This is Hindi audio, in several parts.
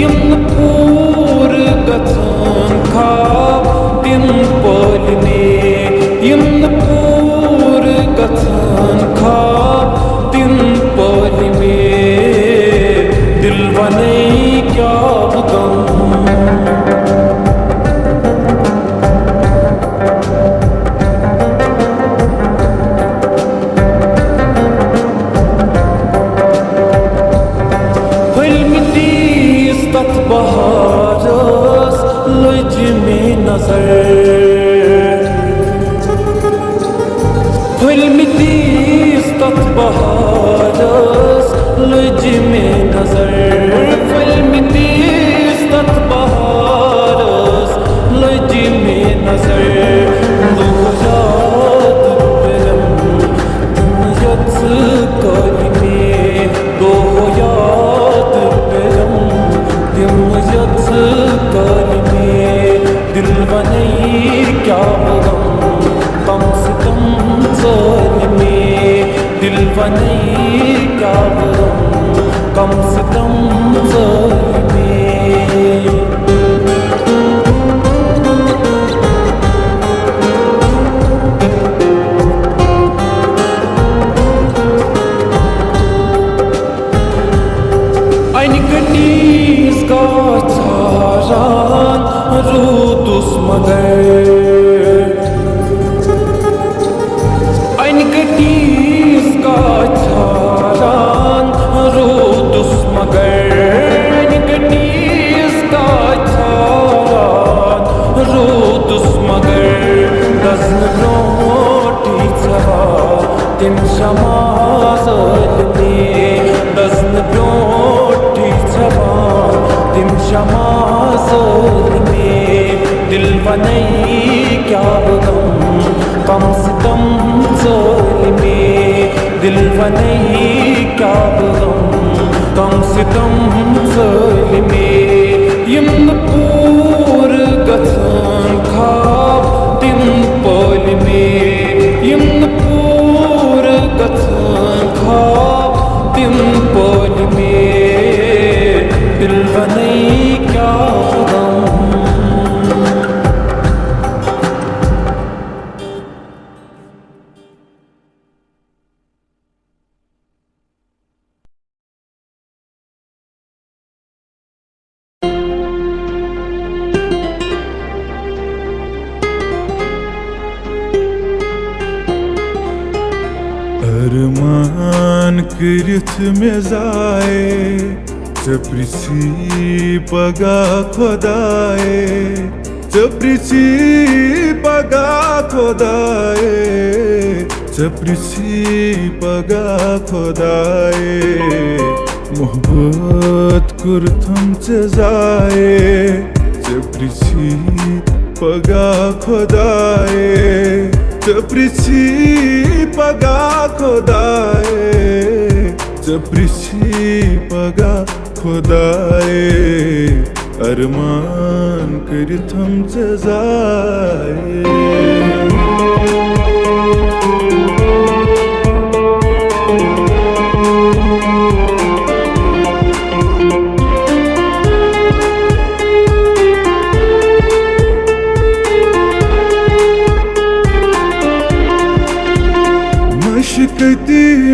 यम पूर Hülmütiz tat baharız Lücmi nazar Hülmütiz tat baharız Lücmi कम से कम जालिमी Shamaz Almi दिल बनई क्या बगम कम से कम चोल में। दिल बनई क्या बगम कम से कम चोल में। यम अरमान कृथ में जाए चपरिसी पगा खोदाए चपरिसी पगा खोदाए चपरिसी पगा खोदाए, मोहब्बत कुर्थम से जाए चपरिसी पगा खोदाए पृषबुदा मिथं च जा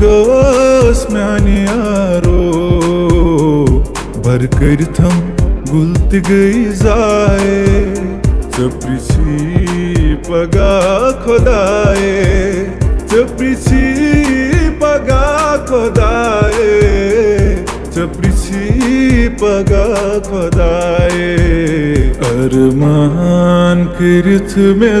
kaz myani yaro Bar करथम गुलत गई जाए चपरिची पगा खुदाए चपरिची पगा खुदाए चपरिची पगा खुदाए अरमान करथ में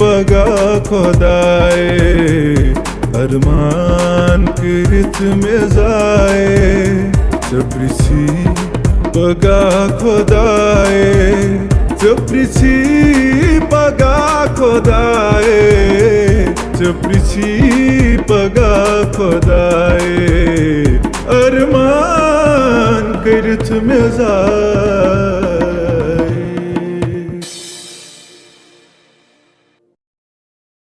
पगा खुदाए खुदाए अरमान कृत में जाए चप्रिसी पगा खुदाए चप्रिसी पगा खुदाए चप्रिसी पगा